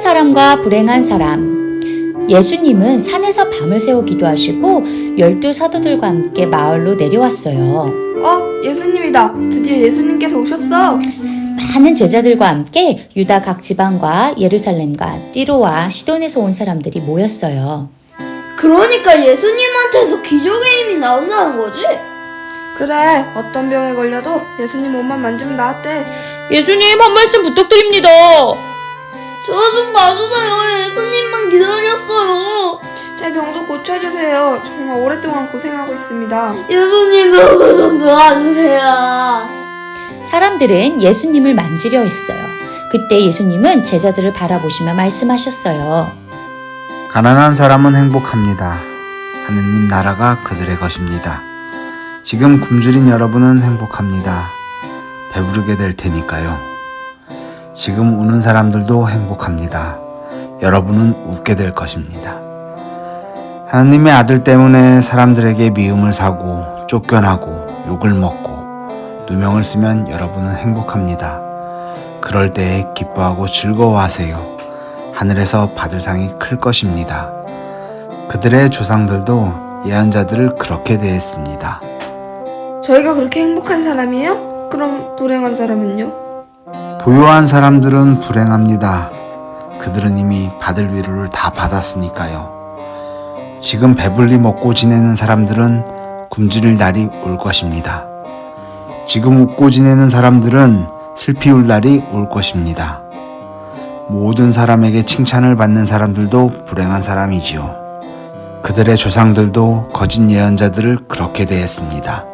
사람과 불행한 사람. 예수님은 산에서 밤을 새워 기도하시고 열두 사도들과 함께 마을로 내려왔어요. 어, 예수님이다. 드디어 예수님께서 오셨어. 많은 제자들과 함께 유다 각 지방과 예루살렘과 띠로와 시돈에서 온 사람들이 모였어요. 그러니까 예수님한테서 기적의 힘이 나온다는 거지? 그래, 어떤 병에 걸려도 예수님 몸만 만지면 나았대. 예수님 한 말씀 부탁드립니다. 저 좀 봐주세요. 예수님만 기다렸어요. 제 병도 고쳐주세요. 정말 오랫동안 고생하고 있습니다. 예수님 저도 좀 도와주세요. 사람들은 예수님을 만지려 했어요. 그때 예수님은 제자들을 바라보시며 말씀하셨어요. 가난한 사람은 행복합니다. 하느님 나라가 그들의 것입니다. 지금 굶주린 여러분은 행복합니다. 배부르게 될 테니까요. 지금 우는 사람들도 행복합니다. 여러분은 웃게 될 것입니다. 하나님의 아들 때문에 사람들에게 미움을 사고 쫓겨나고 욕을 먹고 누명을 쓰면 여러분은 행복합니다. 그럴 때에 기뻐하고 즐거워하세요. 하늘에서 받을 상이 클 것입니다. 그들의 조상들도 예언자들을 그렇게 대했습니다. 저희가 그렇게 행복한 사람이에요? 그럼 불행한 사람은요? 부유한 사람들은 불행합니다. 그들은 이미 받을 위로를 다 받았으니까요. 지금 배불리 먹고 지내는 사람들은 굶주릴 날이 올 것입니다. 지금 웃고 지내는 사람들은 슬피 울 날이 올 것입니다. 모든 사람에게 칭찬을 받는 사람들도 불행한 사람이지요. 그들의 조상들도 거짓 예언자들을 그렇게 대했습니다.